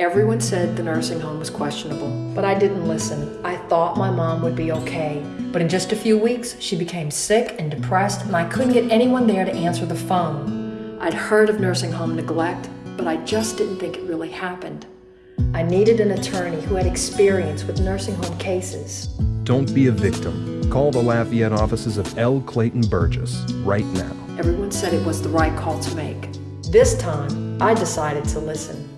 Everyone said the nursing home was questionable, but I didn't listen. I thought my mom would be okay. But in just a few weeks, she became sick and depressed, and I couldn't get anyone there to answer the phone. I'd heard of nursing home neglect, but I just didn't think it really happened. I needed an attorney who had experience with nursing home cases. Don't be a victim. Call the Lafayette offices of L. Clayton Burgess right now. Everyone said it was the right call to make. This time, I decided to listen.